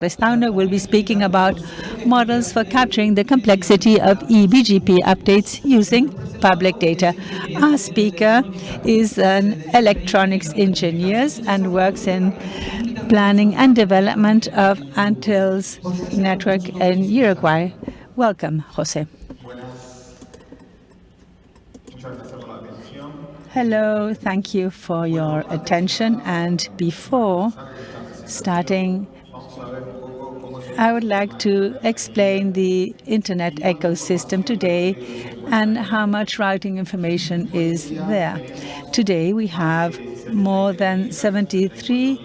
Pestana will be speaking about models for capturing the complexity of eBGP updates using public data. Our speaker is an electronics engineer and works in planning and development of Antel's network in Uruguay. Welcome, Jose. Hello, thank you for your attention. And before starting I would like to explain the internet ecosystem today and how much routing information is there. Today we have more than 73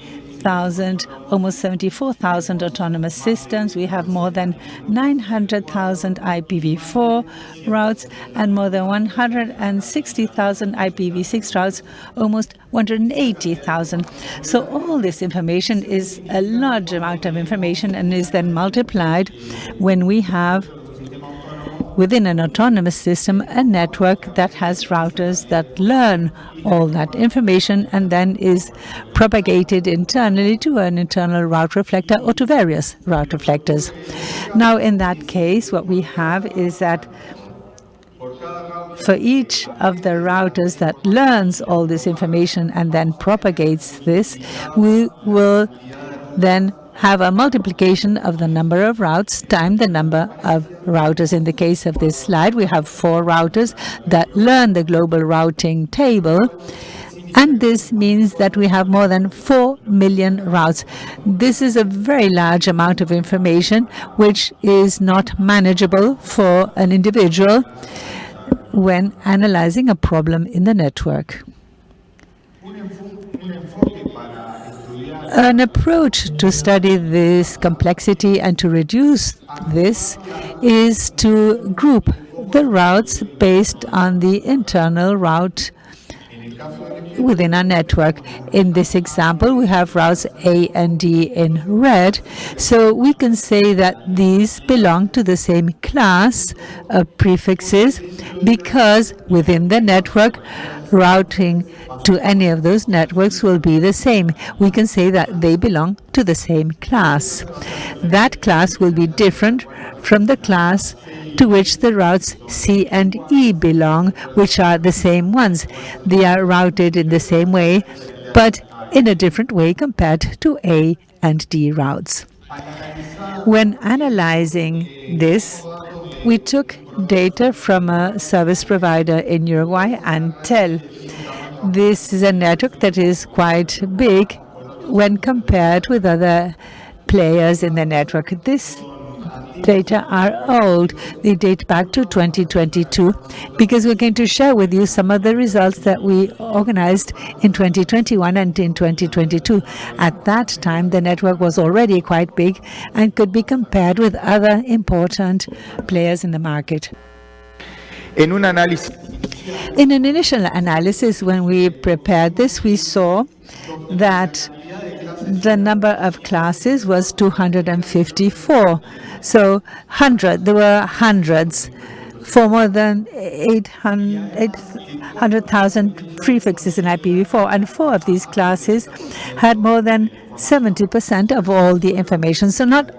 1,000, almost 74,000 autonomous systems. We have more than 900,000 IPv4 routes and more than 160,000 IPv6 routes, almost 180,000. So all this information is a large amount of information and is then multiplied when we have within an autonomous system a network that has routers that learn all that information and then is propagated internally to an internal route reflector or to various route reflectors. Now in that case what we have is that for each of the routers that learns all this information and then propagates this, we will then have a multiplication of the number of routes times the number of routers. In the case of this slide, we have four routers that learn the global routing table. And this means that we have more than 4 million routes. This is a very large amount of information, which is not manageable for an individual when analyzing a problem in the network. An approach to study this complexity and to reduce this is to group the routes based on the internal route within our network. In this example, we have routes A and D in red. So we can say that these belong to the same class of prefixes because within the network, routing to any of those networks will be the same. We can say that they belong to the same class. That class will be different from the class to which the routes C and E belong, which are the same ones. They are routed in the same way, but in a different way compared to A and D routes. When analyzing this, we took data from a service provider in Uruguay, Antel. This is a network that is quite big when compared with other players in the network. This data are old. They date back to 2022 because we're going to share with you some of the results that we organized in 2021 and in 2022. At that time, the network was already quite big and could be compared with other important players in the market. In un análisis in an initial analysis, when we prepared this, we saw that the number of classes was 254. So 100, there were hundreds for more than 800,000 prefixes in IPv4, and four of these classes had more than 70% of all the information. So not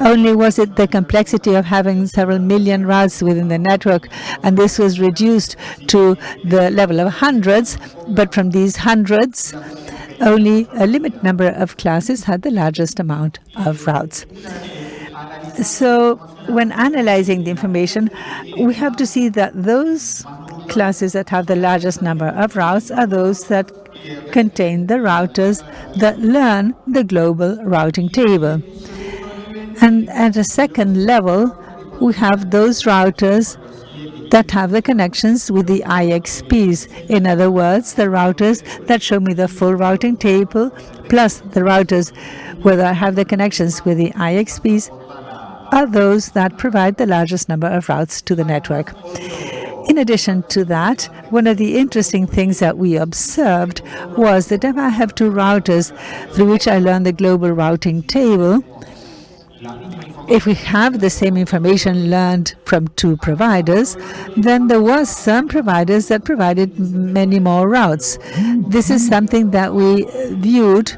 only was it the complexity of having several million routes within the network, and this was reduced to the level of hundreds, but from these hundreds, only a limited number of classes had the largest amount of routes. So when analyzing the information, we have to see that those classes that have the largest number of routes are those that contain the routers that learn the global routing table. And at a second level, we have those routers that have the connections with the IXPs. In other words, the routers that show me the full routing table, plus the routers where I have the connections with the IXPs, are those that provide the largest number of routes to the network. In addition to that, one of the interesting things that we observed was that if I have two routers through which I learn the global routing table, if we have the same information learned from two providers, then there was some providers that provided many more routes. This is something that we viewed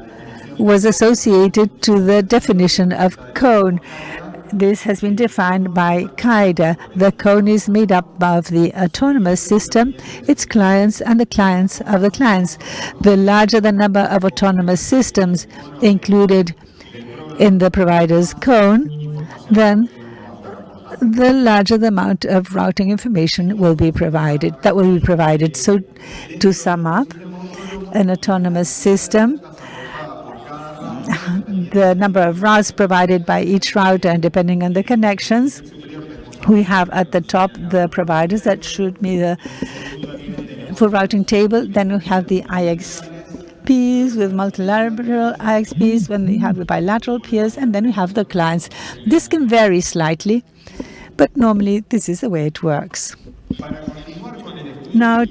was associated to the definition of cone. This has been defined by CAIDA. The cone is made up of the autonomous system, its clients, and the clients of the clients. The larger the number of autonomous systems included in the provider's cone, then the larger the amount of routing information will be provided. That will be provided. So to sum up, an autonomous system the number of routes provided by each router and depending on the connections. We have at the top the providers that should be the full routing table. Then we have the With multilateral IXPs, when we have the bilateral peers, and then we have the clients. This can vary slightly, but normally this is the way it works. Now,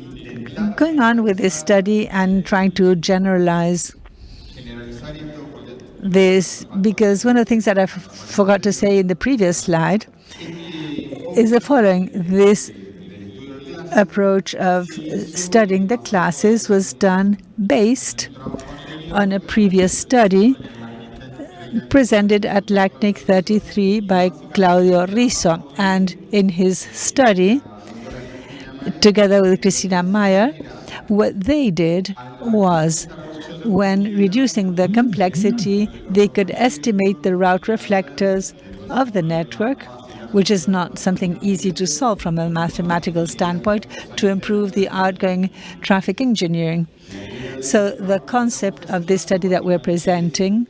going on with this study and trying to generalize this because one of the things that I forgot to say in the previous slide is the following. This approach of studying the classes was done based on a previous study presented at LACNIC 33 by Claudio Risso. And in his study, together with Christina Meyer, what they did was when reducing the complexity, they could estimate the route reflectors of the network, which is not something easy to solve from a mathematical standpoint, to improve the outgoing traffic engineering. So the concept of this study that we're presenting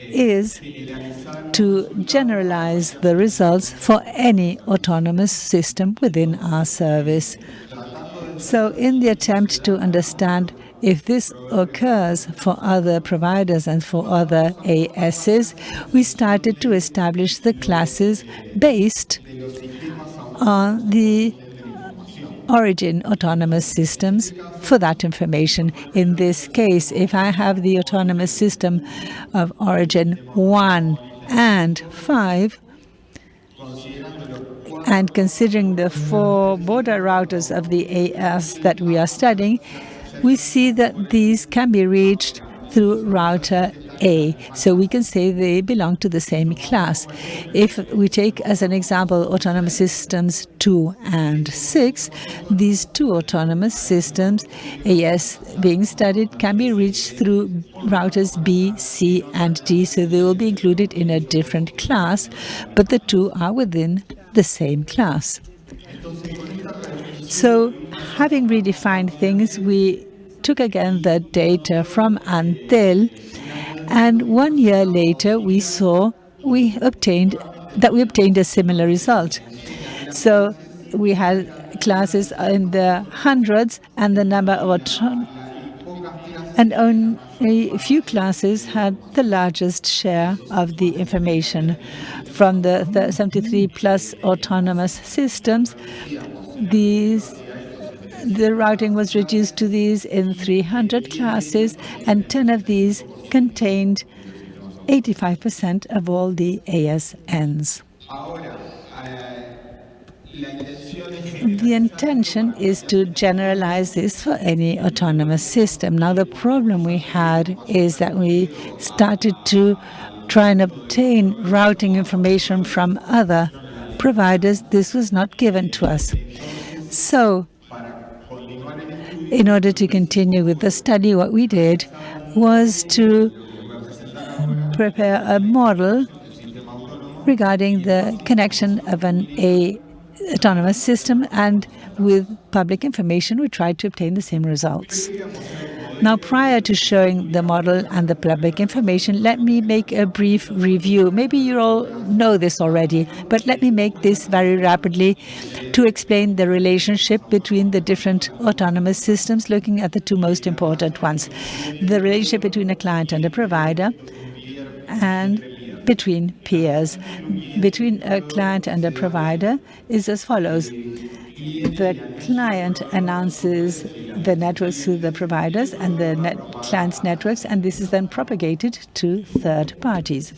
is to generalize the results for any autonomous system within our service. So in the attempt to understand if this occurs for other providers and for other ASs, we started to establish the classes based on the origin autonomous systems for that information. In this case, if I have the autonomous system of origin 1 and 5, and considering the four border routers of the AS that we are studying, we see that these can be reached through router A. So we can say they belong to the same class. If we take as an example autonomous systems 2 and 6, these two autonomous systems, AS being studied, can be reached through routers B, C, and D. So they will be included in a different class, but the two are within the same class. So having redefined things, we took again the data from Antel, and one year later we saw we obtained that we obtained a similar result. So we had classes in the hundreds and the number of and only a few classes had the largest share of the information. From the, the 73 plus autonomous systems, these the routing was reduced to these in 300 classes, and 10 of these contained 85% of all the ASNs. The intention is to generalize this for any autonomous system. Now, the problem we had is that we started to try and obtain routing information from other providers. This was not given to us. So in order to continue with the study, what we did was to prepare a model regarding the connection of an a autonomous system and with public information we tried to obtain the same results. Now, prior to showing the model and the public information, let me make a brief review. Maybe you all know this already, but let me make this very rapidly to explain the relationship between the different autonomous systems, looking at the two most important ones. The relationship between a client and a provider, and between peers. Between a client and a provider is as follows the client announces the networks to the providers and the net client's networks, and this is then propagated to third parties.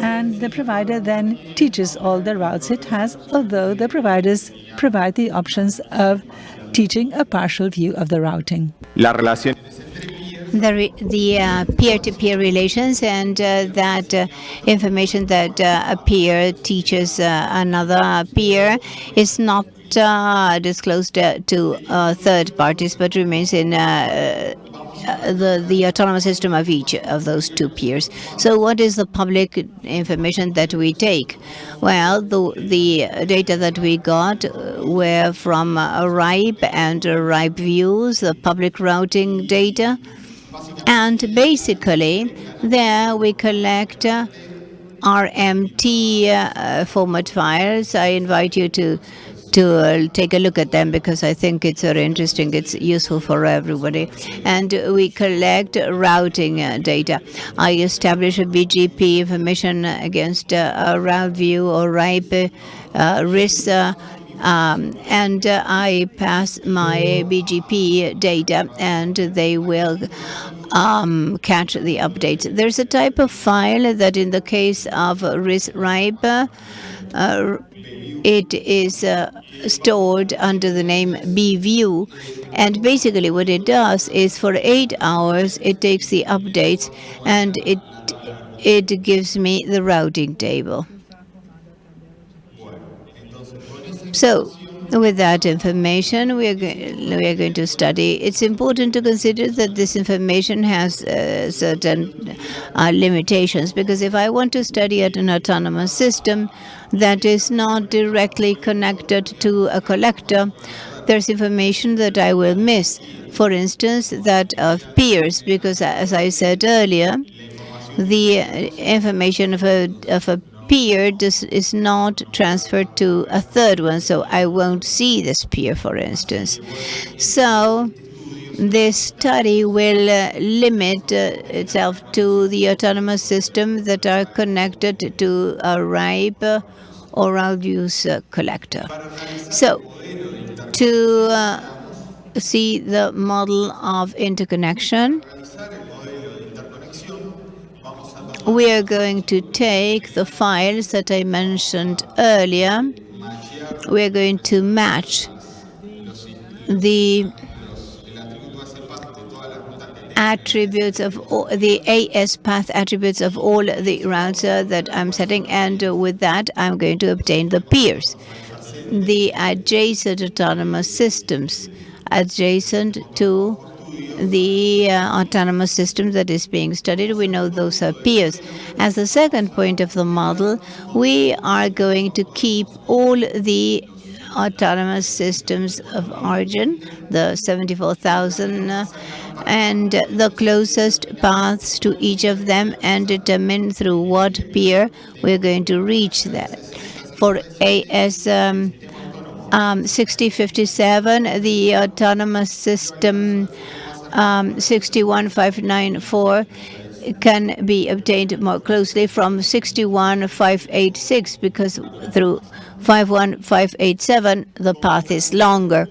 And the provider then teaches all the routes it has, although the providers provide the options of teaching a partial view of the routing. the the uh, peer-to-peer relations and uh, that uh, information that uh, a peer teaches uh, another peer is not uh, disclosed to third parties but remains in the, the autonomous system of each of those two peers. So what is the public information that we take? Well, the, the data that we got were from uh, RIPE and uh, Route Views, the public routing data. And basically, there we collect uh, RMT uh, format files. I invite you to to take a look at them because I think it's very interesting. It's useful for everybody. And we collect routing uh, data. I establish a BGP information against uh, route view or RIPE uh, RIS uh, um, and uh, I pass my BGP data and they will um, catch the updates. There's a type of file that in the case of RIS-RIPE, uh, it is uh, stored under the name bview. And basically what it does is for eight hours, it takes the updates and it, it gives me the routing table. So with that information, we are, we are going to study. It's important to consider that this information has uh, certain uh, limitations, because if I want to study at an autonomous system that is not directly connected to a collector, there's information that I will miss. For instance, that of peers, because as I said earlier, the information of a, of a peer this is not transferred to a third one, so I won't see this peer, for instance. So this study will uh, limit uh, itself to the autonomous systems that are connected to a RIPE or Route Views uh, collector. So to uh, see the model of interconnection, we are going to take the files that I mentioned earlier. We are going to match the attributes of all, the AS path attributes of all the routes uh, that I'm setting and uh, with that I'm going to obtain the peers the adjacent autonomous systems adjacent to the uh, autonomous system that is being studied. We know those are peers. As the second point of the model, we are going to keep all the autonomous systems of origin, the 74,000, uh, and the closest paths to each of them and determine through what peer we're going to reach that. For AS um, um, 6057, the autonomous system um, 61594 can be obtained more closely from 61586 because through 51587 the path is longer.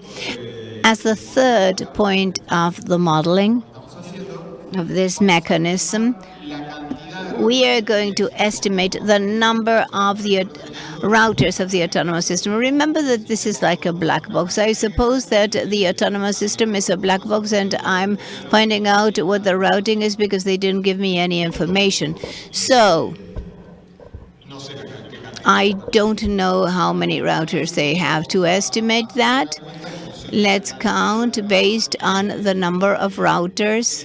As the third point of the modeling of this mechanism, we are going to estimate the number of the routers of the autonomous system. Remember that this is like a black box. I suppose that the autonomous system is a black box and I'm finding out what the routing is because they didn't give me any information. So I don't know how many routers they have to estimate that. Let's count based on the number of routers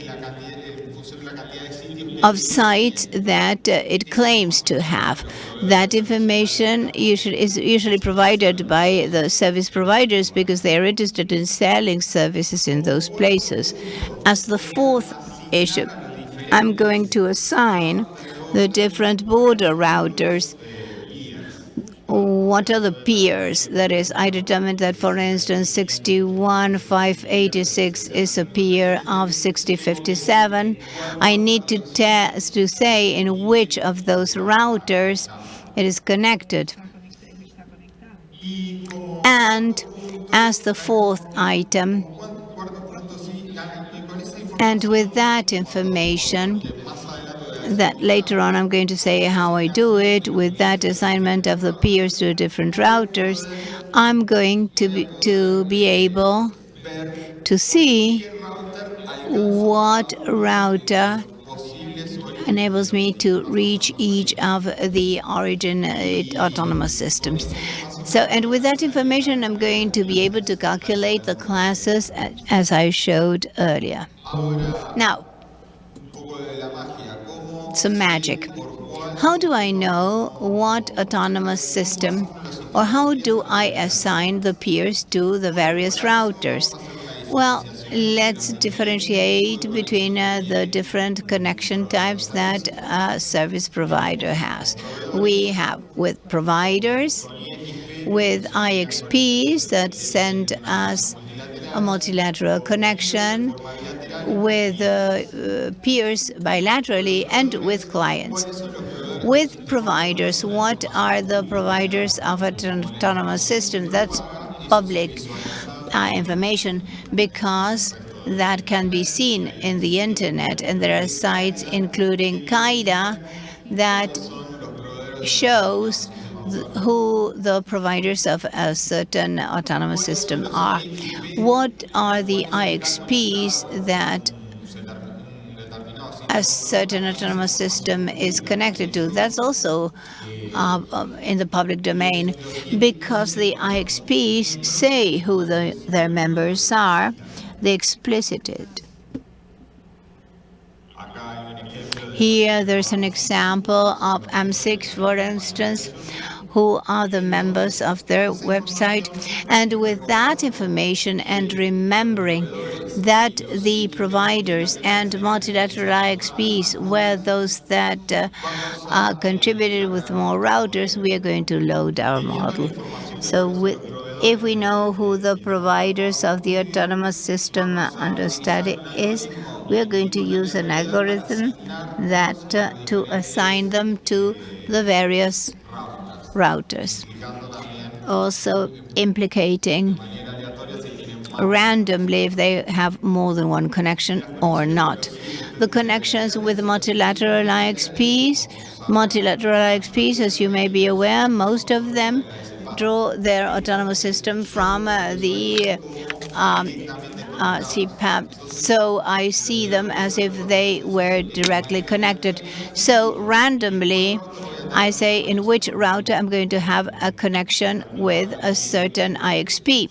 of sites that uh, it claims to have. That information usually is usually provided by the service providers because they are interested in selling services in those places. As the fourth issue, I'm going to assign the different border routers what are the peers? That is, I determined that, for instance, 61586 is a peer of 6057. I need to test to say in which of those routers it is connected. And as the fourth item, and with that information, that later on I'm going to say how I do it with that assignment of the peers to different routers. I'm going to be, to be able to see what router enables me to reach each of the origin uh, autonomous systems. So, and with that information, I'm going to be able to calculate the classes as I showed earlier. Now, some magic. How do I know what autonomous system or how do I assign the peers to the various routers? Well, let's differentiate between uh, the different connection types that a service provider has. We have with providers, with IXPs that send us a multilateral connection, with uh, uh, peers bilaterally, and with clients. With providers, what are the providers of an autonomous system? That's public uh, information because that can be seen in the internet and there are sites including CAIDA that shows who the providers of a certain autonomous system are. What are the IXPs that a certain autonomous system is connected to? That's also uh, um, in the public domain because the IXPs say who the, their members are. They explicit it. Here, there's an example of AMS-IX, for instance, who are the members of their website. And with that information and remembering that the providers and multilateral IXPs were those that uh, uh, contributed with more routers, we are going to load our model. So with, if we know who the providers of the autonomous system under study is, we are going to use an algorithm that uh, to assign them to the various routers, also implicating randomly if they have more than one connection or not. The connections with multilateral IXPs, multilateral IXPs, as you may be aware, most of them draw their autonomous system from uh, the um, uh, CPAP. So I see them as if they were directly connected. So randomly, I say in which router I'm going to have a connection with a certain IXP.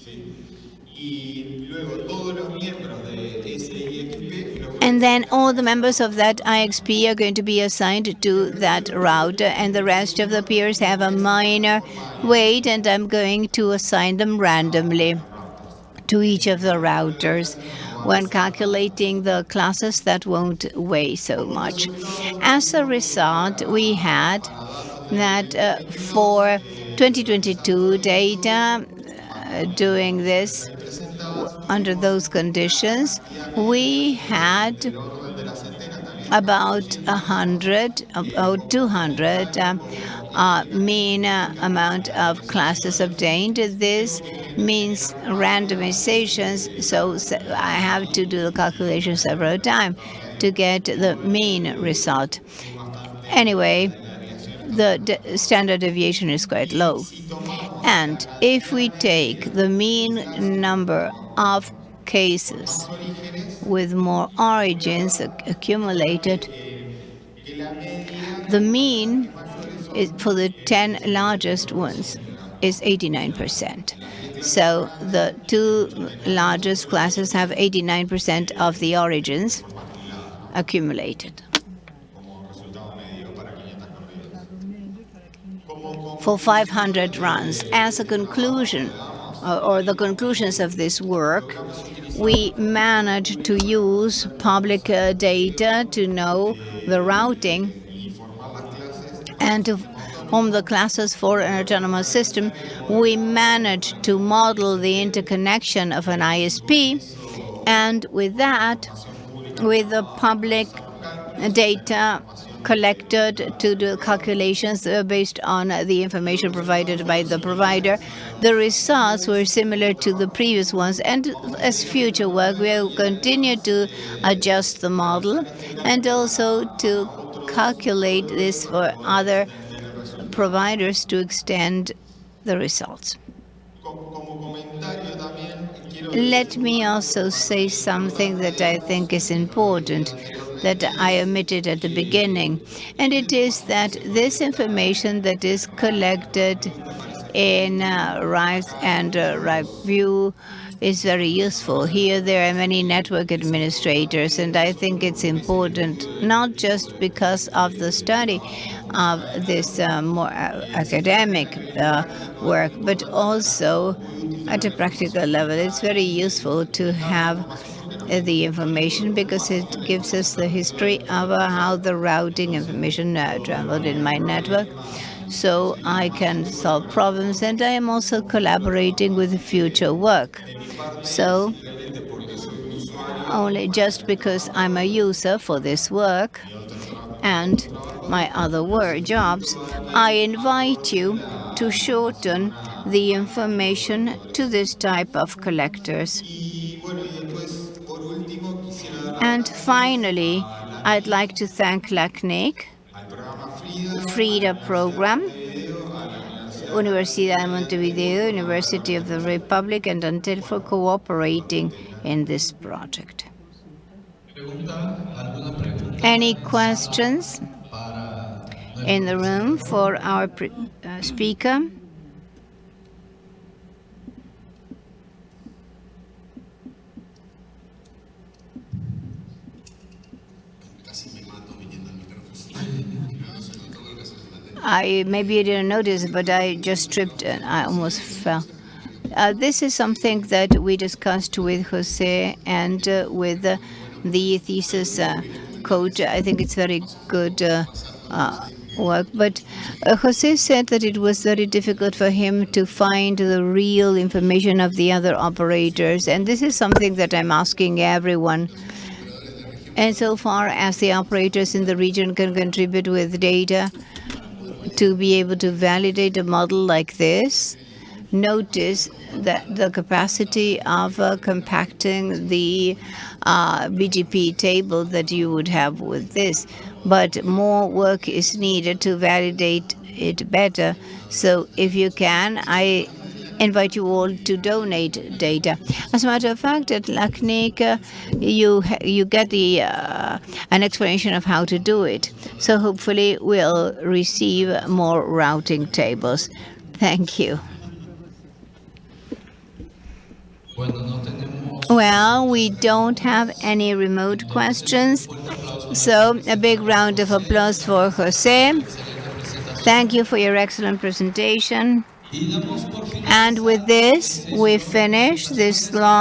And then all the members of that IXP are going to be assigned to that router, and the rest of the peers have a minor weight, and I'm going to assign them randomly to each of the routers. When calculating the classes, that won't weigh so much. As a result, we had that uh, for 2022 data, uh, doing this under those conditions, we had about 100, about 200 uh, uh, mean amount of classes obtained. This means randomizations, so I have to do the calculation several times to get the mean result. Anyway, the standard deviation is quite low. And if we take the mean number of cases with more origins accumulated, the mean is, for the 10 largest ones is 89%. So the two largest classes have 89% of the origins accumulated. For 500 runs. As a conclusion, or the conclusions of this work, we managed to use public uh, data to know the routing and to the classes for an autonomous system. We managed to model the interconnection of an ISP, and with that, with the public data collected to do calculations uh, based on the information provided by the provider. The results were similar to the previous ones, and as future work, we will continue to adjust the model and also to calculate this for other providers to extend the results. let me also say something that I think is important that I omitted at the beginning, and it is that this information that is collected in uh, RISE and uh, Route View is very useful. Here there are many network administrators, and I think it's important not just because of the study of this uh, more uh, academic uh, work, but also at a practical level. It's very useful to have uh, the information because it gives us the history of uh, how the routing information traveled in my network so I can solve problems and I am also collaborating with future work. So only just because I'm a user for this work and my other work jobs, I invite you to shorten the information to this type of collectors. And finally, I'd like to thank LACNIC, FRIDA program, Universidad de Montevideo, University of the Republic, and Antel for cooperating in this project. Any questions in the room for our uh, speaker? I maybe you didn't notice, but I just tripped and I almost fell. Uh, this is something that we discussed with Jose and uh, with uh, the thesis uh, coach. I think it's very good uh, uh, work. But Jose said that it was very difficult for him to find the real information of the other operators. And this is something that I'm asking everyone. And so far as the operators in the region can contribute with data, to be able to validate a model like this, notice that the capacity of uh, compacting the uh, BGP table that you would have with this. But more work is needed to validate it better. So if you can, I invite you all to donate data. As a matter of fact, at LACNIC, uh, you you get the uh, an explanation of how to do it. So hopefully we'll receive more routing tables. Thank you. Well, we don't have any remote questions. So a big round of applause for Jose. Thank you for your excellent presentation. And with this, we finish this long